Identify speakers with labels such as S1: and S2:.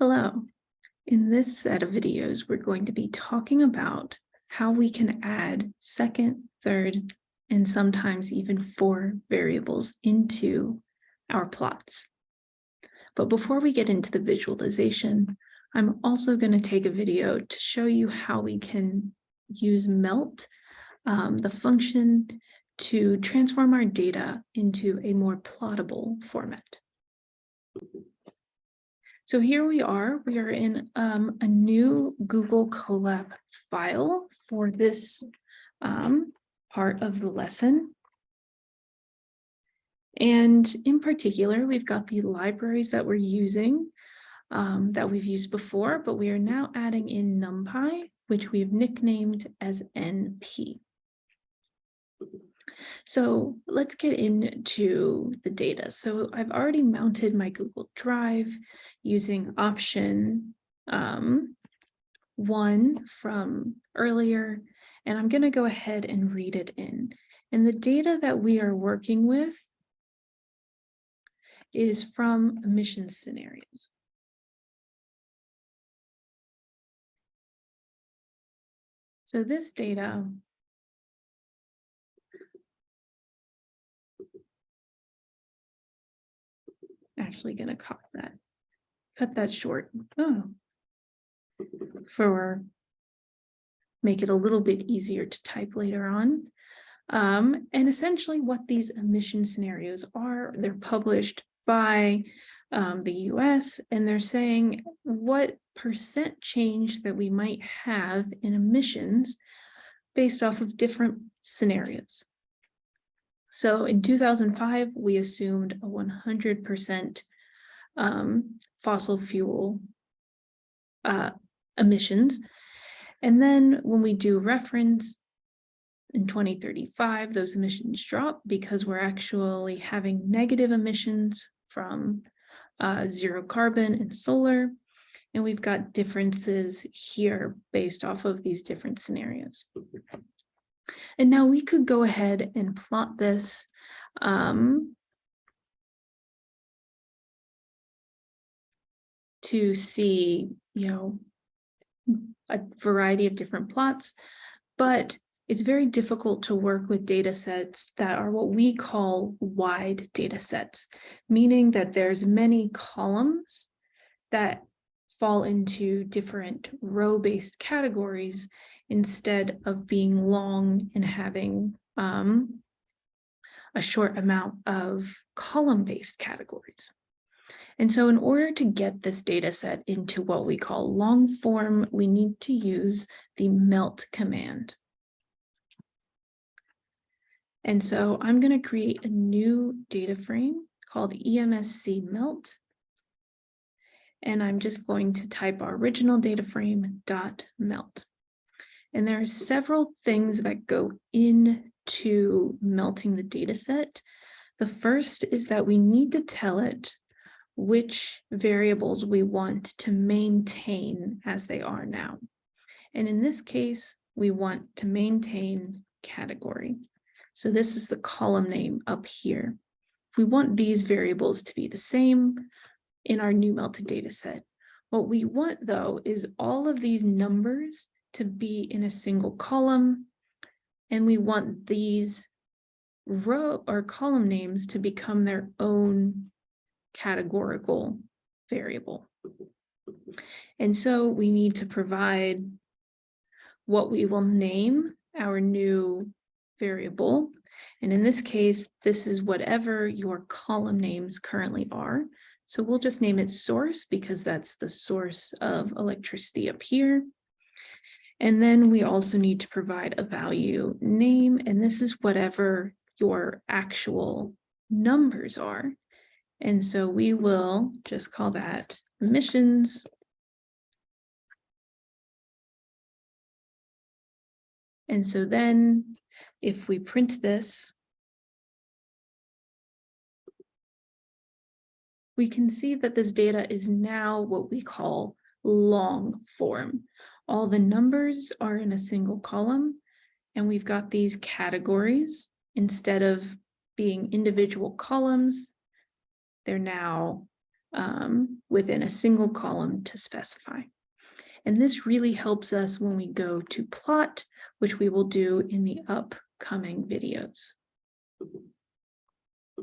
S1: Hello. In this set of videos, we're going to be talking about how we can add second, third, and sometimes even four variables into our plots. But before we get into the visualization, I'm also going to take a video to show you how we can use melt, um, the function to transform our data into a more plottable format. So here we are, we are in um, a new Google Colab file for this um, part of the lesson. And in particular, we've got the libraries that we're using um, that we've used before, but we are now adding in NumPy, which we've nicknamed as NP. So let's get into the data. So I've already mounted my Google Drive using option um, one from earlier, and I'm going to go ahead and read it in. And the data that we are working with is from emission scenarios. So this data actually going to cut that, cut that short. Oh, for make it a little bit easier to type later on. Um, and essentially what these emission scenarios are, they're published by um, the US and they're saying what percent change that we might have in emissions based off of different scenarios. So in 2005, we assumed a 100% um, fossil fuel uh, emissions. And then when we do reference in 2035, those emissions drop because we're actually having negative emissions from uh, zero carbon and solar. And we've got differences here based off of these different scenarios. And now we could go ahead and plot this um, to see, you know, a variety of different plots, but it's very difficult to work with data sets that are what we call wide data sets, meaning that there's many columns that fall into different row-based categories instead of being long and having um, a short amount of column-based categories. And so in order to get this data set into what we call long form, we need to use the melt command. And so I'm going to create a new data frame called EMSC melt. And I'm just going to type our original data frame dot melt. And there are several things that go into melting the data set. The first is that we need to tell it which variables we want to maintain as they are now. And in this case, we want to maintain category. So this is the column name up here. We want these variables to be the same in our new melted data set. What we want though is all of these numbers to be in a single column. And we want these row or column names to become their own categorical variable. And so we need to provide what we will name our new variable. And in this case, this is whatever your column names currently are. So we'll just name it source because that's the source of electricity up here. And then we also need to provide a value name, and this is whatever your actual numbers are. And so we will just call that emissions. And so then if we print this, we can see that this data is now what we call long form. All the numbers are in a single column and we've got these categories instead of being individual columns. They're now um, within a single column to specify. And this really helps us when we go to plot, which we will do in the upcoming videos.